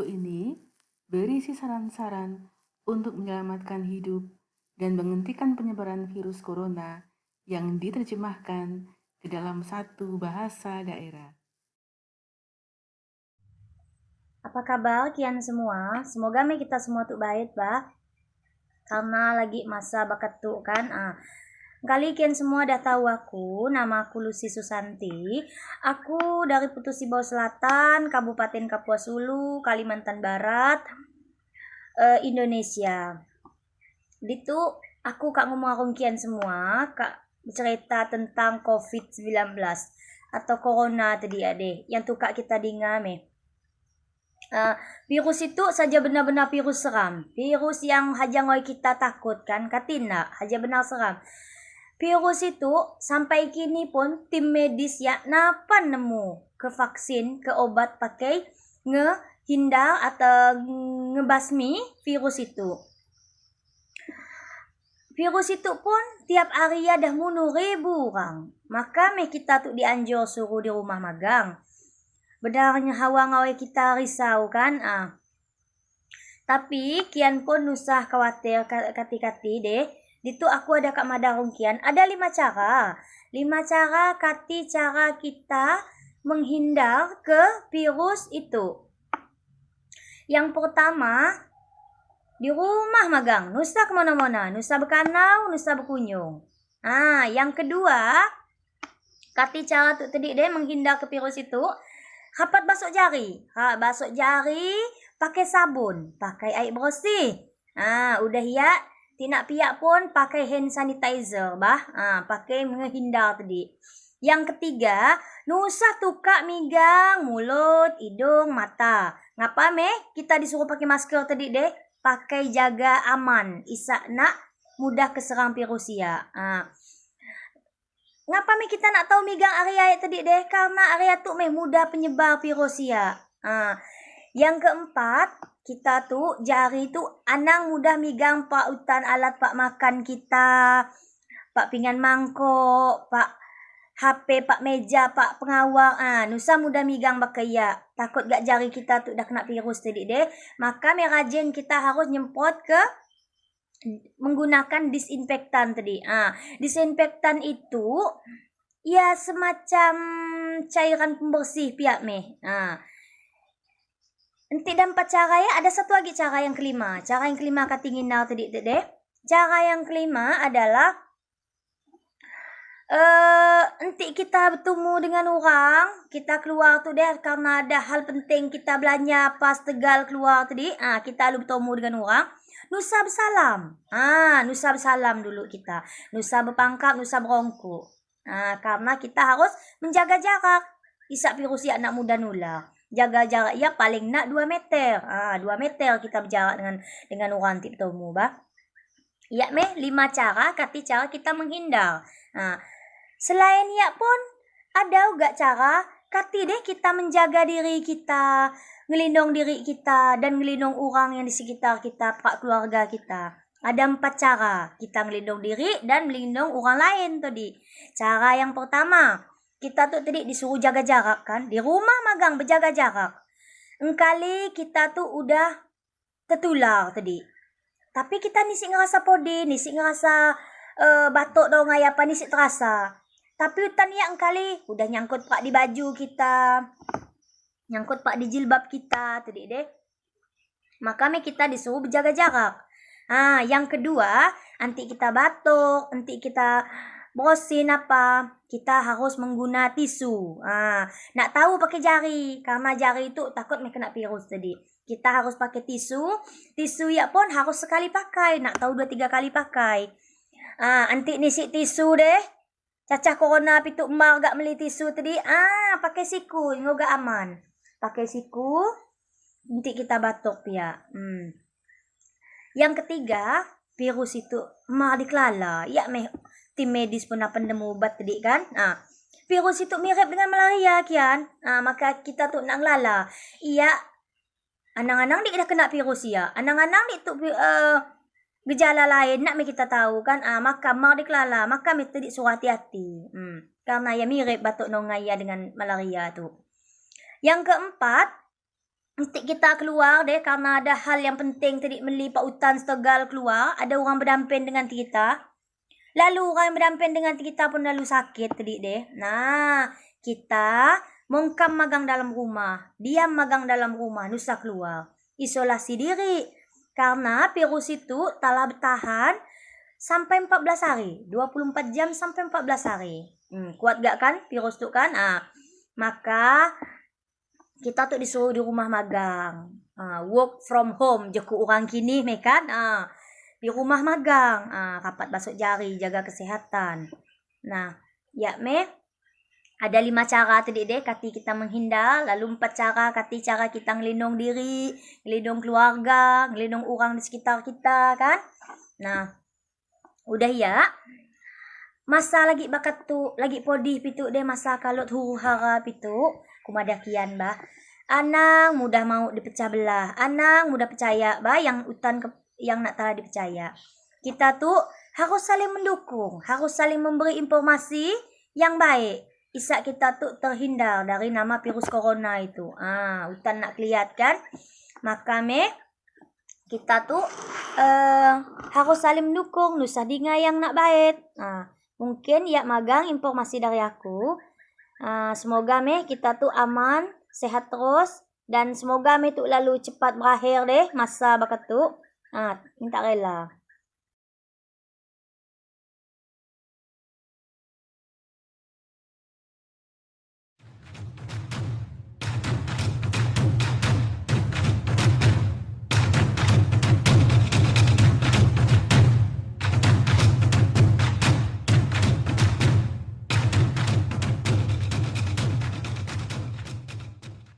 Video ini berisi saran-saran untuk menyelamatkan hidup dan menghentikan penyebaran virus corona yang diterjemahkan ke dalam satu bahasa daerah. Apa kabar kian semua? Semoga kita semua tuh baik, bah. Karena lagi masa bakat tuh kan. Ah, Kali kian semua dah tahu aku, nama aku Lucy Susanti. Aku dari Putus Ibau Selatan, Kabupaten Kapuas Hulu, Kalimantan Barat, uh, Indonesia. Itu aku kak ngomong kian semua, kak cerita tentang COVID-19 atau corona tadi ade, yang tuh kak kita dengar me. Uh, virus itu saja benar-benar virus seram. Virus yang haja ngoi kita takutkan, katina, haja benar seram virus itu sampai kini pun tim medis ya napa nemu ke vaksin ke obat pakai ngehindar atau ngebasmi virus itu. Virus itu pun tiap hari ada bunuh ribu orang. Maka me kita tuh dianjur suruh di rumah magang. Benarnya hawa ngawe kita risau kan ah. Tapi kian pun usah khawatir kati-kati deh itu aku ada Kak Mada Rungkian. Ada lima cara. Lima cara kati cara kita menghindar ke virus itu. Yang pertama, di rumah magang. Nusa ke mana-mana. Nusa berkanau, nusa berkunjung. Ah, yang kedua, kati cara tu tadi deh menghindar ke virus itu. Rapat basok jari. Ha, basok jari pakai sabun, pakai air bersih. Ah, udah ya tidak piak pun pakai hand sanitizer bah. Ha, pakai menghindar tadi. Yang ketiga, nusa tukak migang mulut, hidung, mata. Ngapa meh kita disuruh pakai masker tadi deh? Pakai jaga aman. Isa nak mudah keserang virus ya. Ha. Ngapa meh kita nak tahu migang area tadi deh? Karena area tu meh mudah penyebar virus ya. Ha. Yang keempat, kita tu jari tu anang mudah migang pak utan alat pak makan kita pak pinggan mangkok pak HP pak meja pak pengawal ah nusa mudah migang bakaya. Takut gak jari kita tu dah kena virus tadi deh maka merajin kita harus nyempot ke menggunakan disinfektan tadi ah disinfektan itu ya semacam cairan pembersih pihak meh. Ah Nanti dan empat cara ya, ada satu lagi cara yang kelima. Cara yang kelima katingin now tadi deh. Cara yang kelima adalah uh, nanti kita bertemu dengan orang, kita keluar tu deh karena ada hal penting kita belanja pas tegal keluar tadi. Ah, kita lalu bertemu dengan orang. Nusa bersalam. Ah, nusa bersalam dulu kita. Nusa berpangkap, nusa berongku. Ah, karena kita harus menjaga jarak. Isak virus anak muda nular jaga jarak ya paling nak 2 meter. Ah, ha, 2 meter kita berjarak dengan dengan orang temu bah. Ya meh lima cara kati cara kita menghindar. Ha. Selain ya pun ada juga cara kati deh kita menjaga diri kita, ngelindung diri kita dan ngelindung orang yang di sekitar kita, pak keluarga kita. Ada empat cara kita melindung diri dan melindung orang lain tadi. Cara yang pertama, kita tuh tadi disuruh jaga jarak kan? Di rumah magang berjaga jarak. Engkali kita tuh udah tertular tadi. Tapi kita nisi ngerasa podi nisi ngerasa uh, batuk dong apa nisi terasa. Tapi hutan ya engkali udah nyangkut pak di baju kita. Nyangkut pak di jilbab kita tadi deh. Maka kita disuruh berjaga jarak. Ah yang kedua nanti kita batuk nanti kita bosin apa? Kita harus mengguna tisu. Ah nak tahu pakai jari. Karena jari itu takut nak kena virus tadi. Kita harus pakai tisu. Tisu ya pun harus sekali pakai. Nak tahu dua tiga kali pakai. Ah nanti nisi tisu deh. Cacah corona pitu emak gak beli tisu tadi. Ah pakai siku. Ngoga aman. Pakai siku. Nanti kita batuk ya hmm. yang ketiga virus itu emak dikelala. Ya meh tim medis pun apa nemu ubat tadi kan. Ha. Virus itu mirip dengan malaria kian. Ha, maka kita tu nak lala. Iya. Anang-anang dia dah kena virus ya. Anang-anang dia tu uh, gejala lain nak kita tahu kan. Ah ha, maka mau dikelala, maka mesti tadi suruh hati-hati. Hmm. Karena ya mirip batuk nongaya dengan malaria tu. Yang keempat, nanti kita keluar deh karena ada hal yang penting tadi meli Pak Utan Tegal keluar ada orang berdamping dengan kita lalu orang yang berdamping dengan kita pun lalu sakit tadi deh nah kita mongkam magang dalam rumah. Diam magang dalam rumah nusa keluar. Isolasi diri. Karena virus itu telah bertahan sampai 14 hari. 24 jam sampai 14 hari. Hmm, kuat gak kan virus itu kan? Ah maka kita tuh disuruh di rumah magang. Uh, work from home jeku orang kini mekan uh, di rumah magang. Uh, rapat basuk jari jaga kesehatan. Nah ya me ada lima cara tadi deh kati kita menghindar. Lalu empat cara kati cara kita ngelindung diri ngelindung keluarga ngelindung orang di sekitar kita kan? Nah udah ya? Masa lagi bakat tu lagi podi pitu deh masa kalau huru hara pitu? Kumadakian bah anang mudah mau dipecah belah. Anang mudah percaya bah yang utan ke, yang nak telah dipercaya. Kita tuh harus saling mendukung harus saling memberi informasi yang baik. Isa kita tuh terhindar dari nama virus corona itu. Ah utan nak lihat kan maka me kita tuh uh, harus saling mendukung. Nusa dinga yang nak baik. Ah mungkin ya magang informasi dari aku. Uh, semoga me kita tuh aman, sehat terus. Dan semoga me tuh lalu cepat berakhir deh masa bakat. Uh, minta rela.